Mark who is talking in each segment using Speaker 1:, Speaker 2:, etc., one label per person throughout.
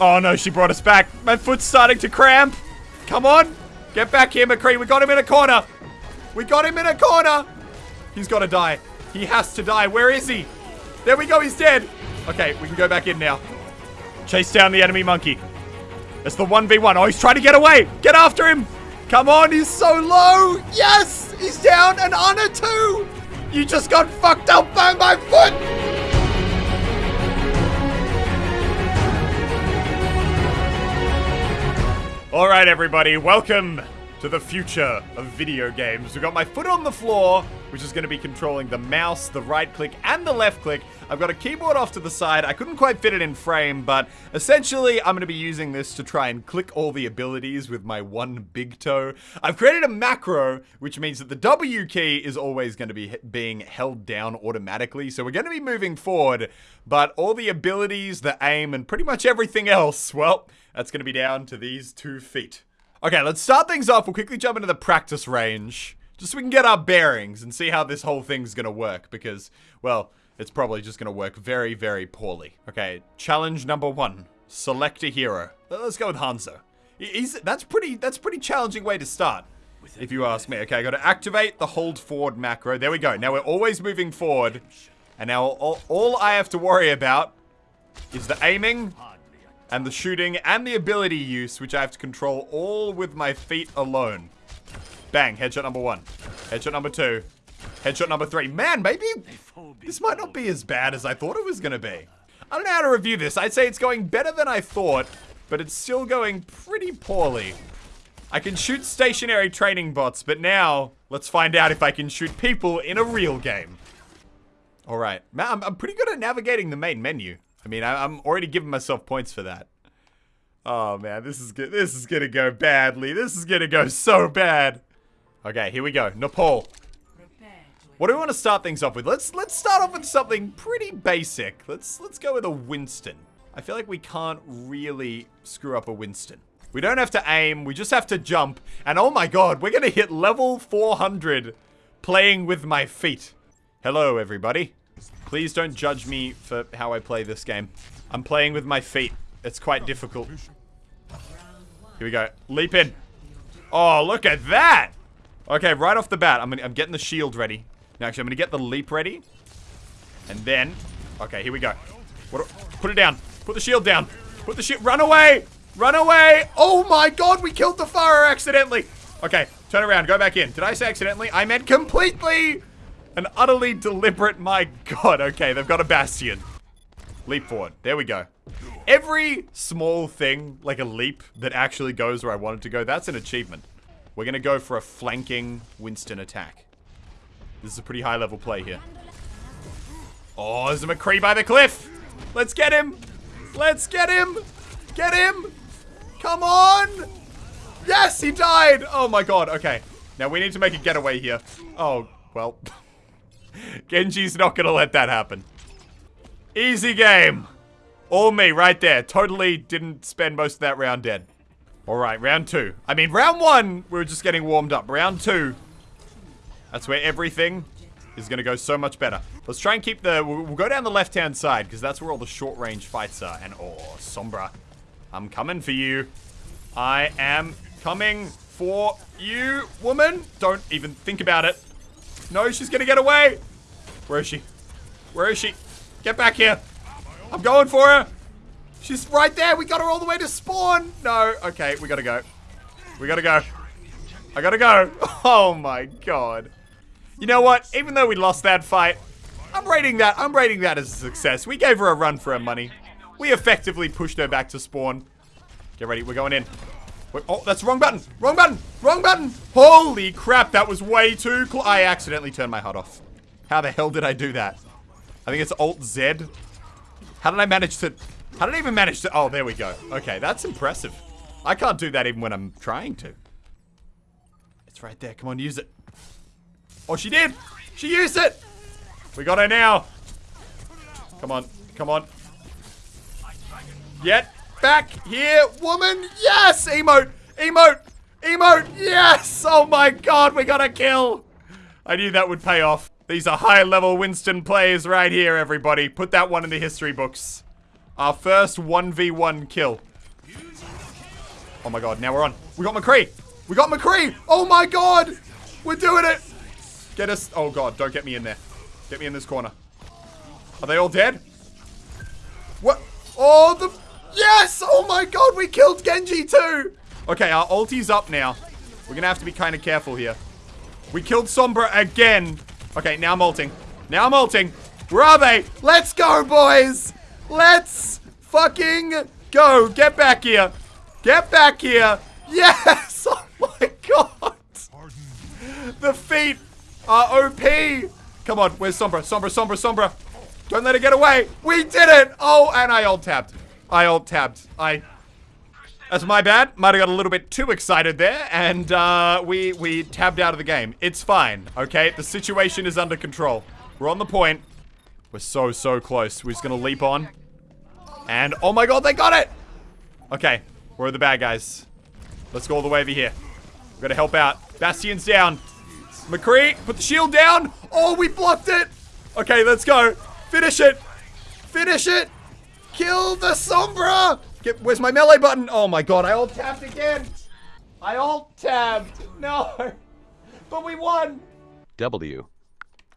Speaker 1: Oh no, she brought us back. My foot's starting to cramp. Come on. Get back here, McCree. We got him in a corner. We got him in a corner. He's got to die. He has to die. Where is he? There we go. He's dead. Okay, we can go back in now. Chase down the enemy monkey. It's the 1v1. Oh, he's trying to get away. Get after him. Come on. He's so low. Yes. He's down. And Ana too. You just got fucked up by my foot. All right, everybody, welcome to the future of video games. We've got my foot on the floor, which is going to be controlling the mouse, the right click, and the left click. I've got a keyboard off to the side. I couldn't quite fit it in frame, but essentially, I'm going to be using this to try and click all the abilities with my one big toe. I've created a macro, which means that the W key is always going to be being held down automatically. So we're going to be moving forward, but all the abilities, the aim, and pretty much everything else, well, that's going to be down to these two feet. Okay, let's start things off. We'll quickly jump into the practice range. Just so we can get our bearings and see how this whole thing's going to work. Because, well, it's probably just going to work very, very poorly. Okay, challenge number one. Select a hero. Let's go with Hanzo. He's, that's pretty that's pretty challenging way to start, if you ask me. Okay, I got to activate the hold forward macro. There we go. Now we're always moving forward. And now all, all I have to worry about is the aiming and the shooting and the ability use, which I have to control all with my feet alone. Bang, headshot number one. Headshot number two. Headshot number three. Man, maybe this might not be as bad as I thought it was going to be. I don't know how to review this. I'd say it's going better than I thought, but it's still going pretty poorly. I can shoot stationary training bots, but now let's find out if I can shoot people in a real game. All right. I'm, I'm pretty good at navigating the main menu. I mean, I, am already giving myself points for that. Oh man, this is good. This is gonna go badly. This is gonna go so bad. Okay, here we go. Nepal. What do we want to start things off with? Let's let's start off with something pretty basic. Let's let's go with a Winston. I feel like we can't really screw up a Winston. We don't have to aim. We just have to jump. And oh my god, we're gonna hit level 400 playing with my feet. Hello, everybody. Please don't judge me for how I play this game. I'm playing with my feet. It's quite difficult. Here we go. Leap in. Oh, look at that. Okay, right off the bat, I'm, gonna, I'm getting the shield ready. Now, actually, I'm going to get the leap ready. And then... Okay, here we go. What, put it down. Put the shield down. Put the shield... Run away! Run away! Oh my god, we killed the Pharah accidentally! Okay, turn around. Go back in. Did I say accidentally? I meant completely! An utterly deliberate, my god. Okay, they've got a bastion. Leap forward. There we go. Every small thing, like a leap, that actually goes where I want it to go, that's an achievement. We're going to go for a flanking Winston attack. This is a pretty high level play here. Oh, there's a McCree by the cliff. Let's get him. Let's get him. Get him. Come on. Yes, he died. Oh my god. Okay. Now we need to make a getaway here. Oh, well. Genji's not gonna let that happen. Easy game. All me right there. Totally didn't spend most of that round dead. Alright, round two. I mean, round one, we were just getting warmed up. Round two, that's where everything is going to go so much better. Let's try and keep the... We'll, go down the left-hand side, because that's where all the short-range fights are. And, oh, Sombra. I'm coming for you. I am coming for you, woman. Don't even think about it. No, she's gonna get away. Where is she? Where is she? Get back here. I'm going for her. She's right there. We got her all the way to spawn. No. Okay, we gotta go. We gotta go. I gotta go. Oh my god. You know what? Even though we lost that fight, I'm rating that. I'm rating that as a success. We gave her a run for her money. We effectively pushed her back to spawn. Get ready. We're going in. Oh, that's the wrong button. Wrong button. Wrong button. Holy crap, that was way too close. I accidentally turned my HUD off. How the hell did I do that? I think it's Alt-Z. How did I manage to... How did I even manage to... Oh, there we go. Okay, that's impressive. I can't do that even when I'm trying to. It's right there. Come on, use it. Oh, she did. She used it. We got her now. Come on. Come on. Yet. back here, woman. Yes! Emote. Emote. Emote. Yes! Oh my god, we got a kill. I knew that would pay off. These are high-level Winston plays right here, everybody. Put that one in the history books. Our first 1v1 kill. Oh my god, now we're on. We got McCree. We got McCree. Oh my god. We're doing it. Get us. Oh god, don't get me in there. Get me in this corner. Are they all dead? What? Oh, the. Yes! Oh my god, we killed Genji too. Okay, our ulti's up now. We're gonna have to be kind of careful here. We killed Sombra again. Okay, now I'm ulting. Now I'm ulting. Where are they? Let's go, boys. Let's fucking go. Get back here. Get back here. Yes! Oh my god! The feet are OP! Come on, where's Sombra? Sombra, Sombra, Sombra! Don't let it get away! We did it! Oh, and I alt tabbed. I alt tabbed. I... That's my bad. Might have got a little bit too excited there, and uh, we, we tabbed out of the game. It's fine, okay? The situation is under control. We're on the point. We're so, so close. We're just gonna leap on. And, oh my god, they got it! Okay, where are the bad guys? Let's go all the way over here. We're gonna help out. Bastion's down. McCree, put the shield down. Oh, we blocked it. Okay, let's go. Finish it. Finish it. Kill the Sombra. Get, where's my melee button? Oh my god, I alt tabbed again. I alt tabbed. No. But we won.
Speaker 2: W.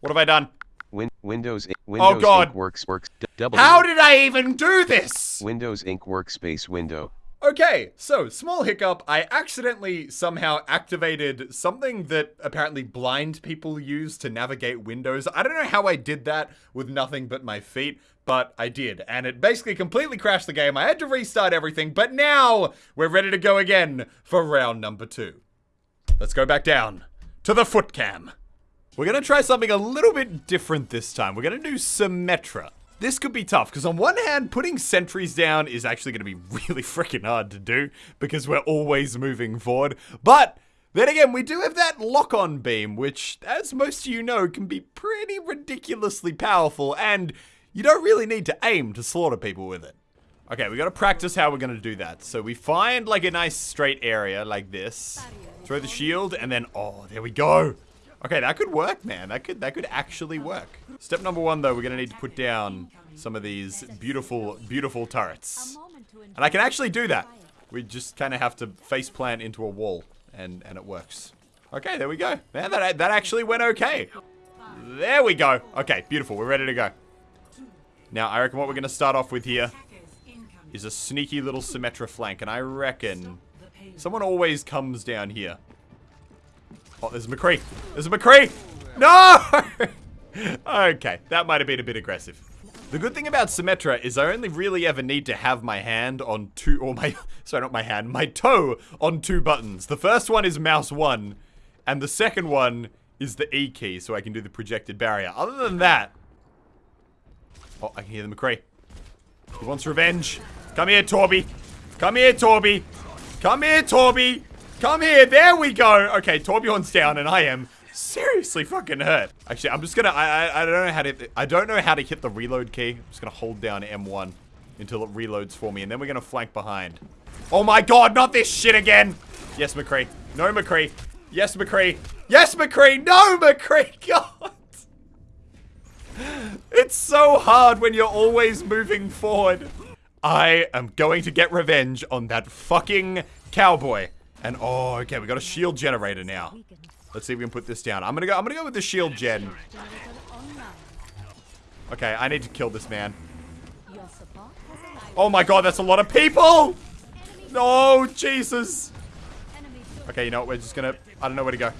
Speaker 1: What have I done?
Speaker 2: Win Windows oh Windows
Speaker 1: Oh, God.
Speaker 2: Inc. Works Works D- W.
Speaker 1: How did I even do this?
Speaker 2: Windows Inc. Workspace window.
Speaker 1: Okay, so small hiccup. I accidentally somehow activated something that apparently blind people use to navigate windows. I don't know how I did that with nothing but my feet, but I did. And it basically completely crashed the game. I had to restart everything, but now we're ready to go again for round number two. Let's go back down to the foot cam. We're gonna try something a little bit different this time. We're gonna do Symmetra. This could be tough, because on one hand, putting sentries down is actually gonna be really freaking hard to do, because we're always moving forward. But, then again, we do have that lock-on beam, which, as most of you know, can be pretty ridiculously powerful, and you don't really need to aim to slaughter people with it. Okay, we gotta practice how we're gonna do that. So we find like a nice straight area like this. Throw the shield and then, oh, there we go. Okay, that could work, man. That could that could actually work. Step number one, though, we're gonna need to put down some of these beautiful, beautiful turrets. And I can actually do that. We just kind of have to face plant into a wall, and and it works. Okay, there we go. Man, that that actually went okay. There we go. Okay, beautiful. We're ready to go. Now, I reckon what we're gonna start off with here is a sneaky little Symmetra flank, and I reckon someone always comes down here. Oh, there's a McCree. There's a McCree. No! okay, that might have been a bit aggressive. The good thing about Symmetra is I only really ever need to have my hand on two, or my, sorry, not my hand, my toe on two buttons. The first one is mouse one, and the second one is the E key, so I can do the projected barrier. Other than that, oh, I can hear the McCree. He wants revenge. Come here, Torby. Come here, Torby. Come here, Torby. Come here. There we go. Okay, Torbjorn's down, and I am seriously fucking hurt. Actually, I'm just gonna. I, I I don't know how to. I don't know how to hit the reload key. I'm just gonna hold down M1 until it reloads for me, and then we're gonna flank behind. Oh my god, not this shit again. Yes, McCree. No, McCree. Yes, McCree. Yes, McCree. No, McCree. God. It's so hard when you're always moving forward. I am going to get revenge on that fucking cowboy. And oh, okay, we got a shield generator now. Let's see if we can put this down. I'm gonna go. I'm gonna go with the shield gen. Okay, I need to kill this man. Oh my god, that's a lot of people! No, Jesus. Okay, you know what? We're just gonna. I don't know where to go.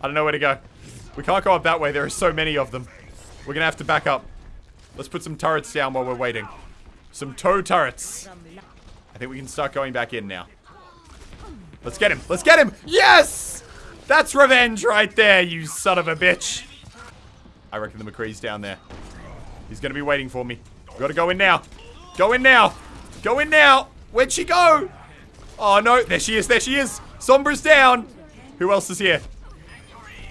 Speaker 1: I don't know where to go. We can't go up that way. There are so many of them. We're gonna have to back up. Let's put some turrets down while we're waiting. Some tow turrets. I think we can start going back in now. Let's get him. Let's get him. Yes! That's revenge right there, you son of a bitch. I reckon the McCree's down there. He's gonna be waiting for me. Gotta go in now. Go in now. Go in now. Where'd she go? Oh, no. There she is. There she is. Sombra's down. Who else is here?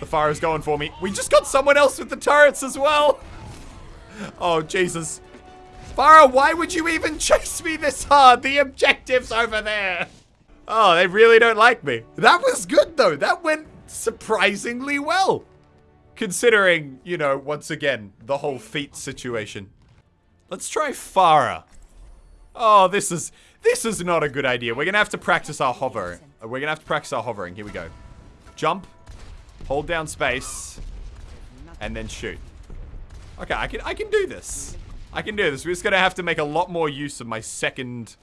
Speaker 1: The fire is going for me. We just got someone else with the turrets as well. Oh, Jesus. Pharah, why would you even chase me this hard? The objective's over there. Oh, they really don't like me. That was good, though. That went surprisingly well. Considering, you know, once again, the whole feet situation. Let's try Pharah. Oh, this is... This is not a good idea. We're gonna have to practice our hover. Uh, We're gonna have to practice our hovering. Here we go. Jump, hold down space, and then shoot. Okay, I can I can do this. I can do this. We're just gonna have to make a lot more use of my second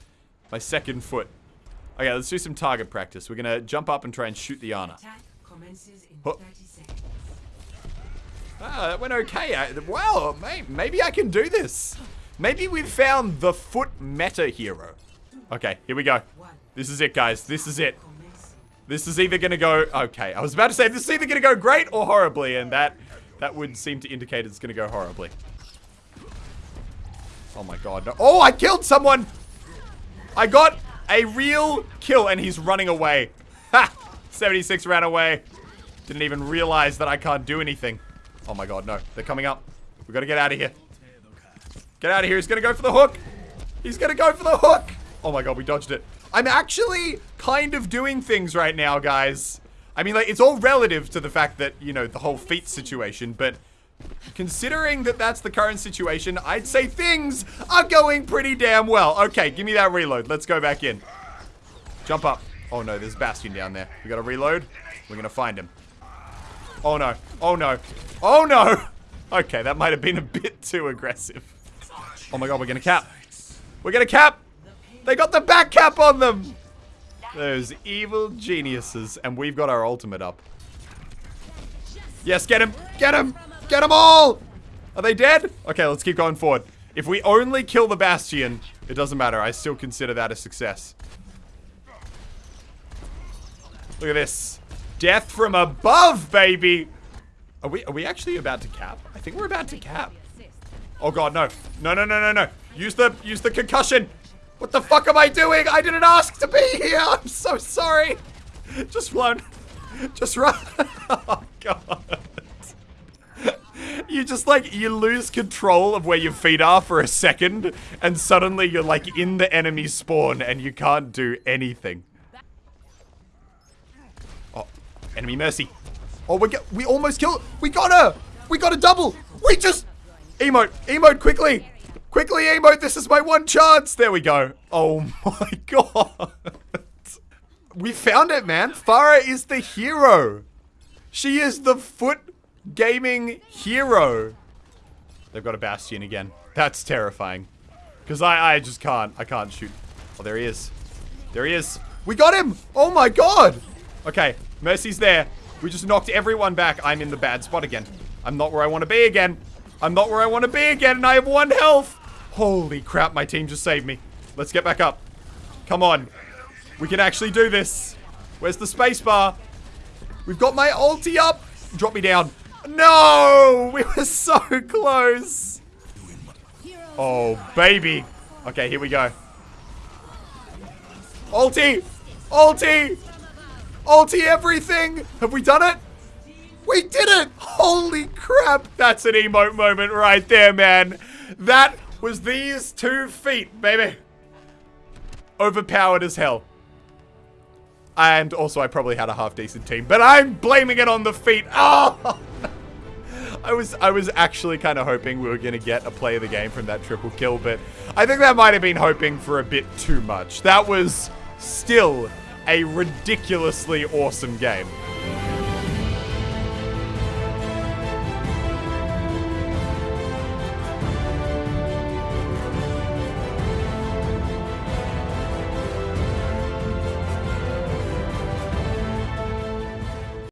Speaker 1: my second foot. Okay, let's do some target practice. We're gonna jump up and try and shoot the Ana.
Speaker 3: Attack commences in 30 seconds.
Speaker 1: Ah, that went okay. I, well, may, maybe I can do this. Maybe we've found the foot meta hero. Okay, here we go. This is it, guys. This is it. This is either gonna go okay. I was about to say this is either gonna go great or horribly, and that that would seem to indicate it's gonna go horribly. Oh my god! No. Oh, I killed someone. I got a real kill, and he's running away. Ha! 76 ran away. Didn't even realize that I can't do anything. Oh my god, no! They're coming up. We gotta get out of here. Get out of here. He's gonna go for the hook. He's gonna go for the hook. Oh my god, we dodged it. I'm actually kind of doing things right now, guys. I mean, like, it's all relative to the fact that, you know, the whole feet situation, but considering that that's the current situation, I'd say things are going pretty damn well. Okay, give me that reload. Let's go back in. Jump up. Oh no, there's Bastion down there. We gotta reload. We're gonna find him. Oh no. Oh no. Oh no! Okay, that might have been a bit too aggressive. Oh my god, we're gonna cap. We're gonna cap! They got the back cap on them! Those evil geniuses. And we've got our ultimate up. Yes, get him! Get him! Get them all! Are they dead? Okay, let's keep going forward. If we only kill the Bastion, it doesn't matter. I still consider that a success. Look at this. Death from above, baby! Are we, are we actually about to cap? I think we're about to cap. Oh god, no. No, no, no, no, no. Use the, use the concussion. What the fuck am I doing? I didn't ask to be here. I'm so sorry. Just run. Just run. Oh god. You just like, you lose control of where your feet are for a second, and suddenly you're like in the enemy spawn and you can't do anything. Oh, enemy mercy. Oh, we get, we almost killed, we got her. We got a double. We just, emote, emote quickly. Quickly emote, this is my one chance. There we go. Oh my god. We found it, man. Pharah is the hero. She is the foot gaming hero. They've got a bastion again. That's terrifying. Because I, I just can't. I can't shoot. Oh, there he is. There he is. We got him. Oh my god. Okay, Mercy's there. We just knocked everyone back. I'm in the bad spot again. I'm not where I want to be again. I'm not where I want to be again, and I have one health. Holy crap, my team just saved me. Let's get back up. Come on. We can actually do this. Where's the spacebar? We've got my ulti up. Drop me down. No! We were so close. Oh, baby. Okay, here we go. Ulti! Ulti! Ulti everything! Have we done it? We did it! Holy crap! That's an emote moment right there, man. That was these two feet, baby. Overpowered as hell. And also, I probably had a half-decent team, but I'm blaming it on the feet. Oh! I was I was actually kind of hoping we were going to get a play of the game from that triple kill, but I think that might have been hoping for a bit too much. That was still a ridiculously awesome game.